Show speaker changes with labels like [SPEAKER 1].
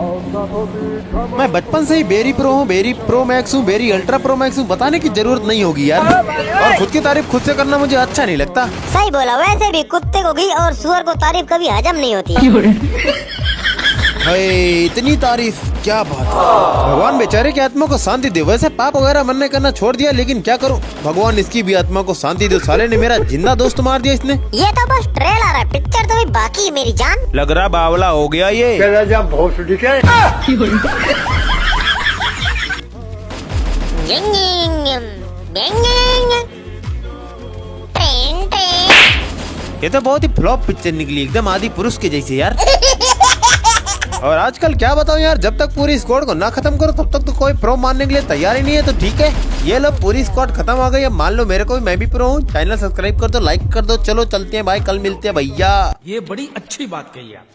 [SPEAKER 1] मैं बचपन से ही बेरी प्रो हूँ बेरी प्रो मैक्स हूँ बेरी अल्ट्रा प्रो मैक्स हूँ बताने की ज़रूरत नहीं होगी यार। और खुद की तारीफ़ खुद से करना मुझे अच्छा नहीं लगता।
[SPEAKER 2] सही बोला वैसे भी कुत्ते को घी और सुअर को तारीफ़ कभी हजम नहीं होती।
[SPEAKER 1] हाय इतनी तारीफ़ क्या बात है? भगवान बेचारे की आत्मा को शांति दे वैसे पाप वगैरह मरने करना छोड़ दिया लेकिन क्या करूँ? भगवान इसकी भी आत्मा को शांति दे साले ने मेरा ज़िंदा दोस्त मार दिया इसने।
[SPEAKER 2] ये तो बस ट्रेलर है। है मेरी जान।
[SPEAKER 1] लग रहा बावला हो गया ये।
[SPEAKER 3] चला जा भोसड़ी के
[SPEAKER 2] ट्रेन ट्रेन।
[SPEAKER 1] ये तो बहुत ही फ्लॉप पिक्चर निकली एकदम आदि पुरुष के जैसे यार। और आजकल क्या बताऊँ यार, जब तक पूरी स्क्वाड को ना खत्म करो, तब तक तो कोई प्रो मानने के लिए तैयार ही नहीं है तो ठीक है। ये लो, पूरी स्क्वाड खत्म हो गई अब मान लो मेरे को भी, मैं भी प्रो हूँ। चैनल सब्सक्राइब कर दो लाइक कर दो। चलो, चलते हैं भाई, कल मिलते हैं भैया।
[SPEAKER 4] ये बड़ी अच्छी बात कही आप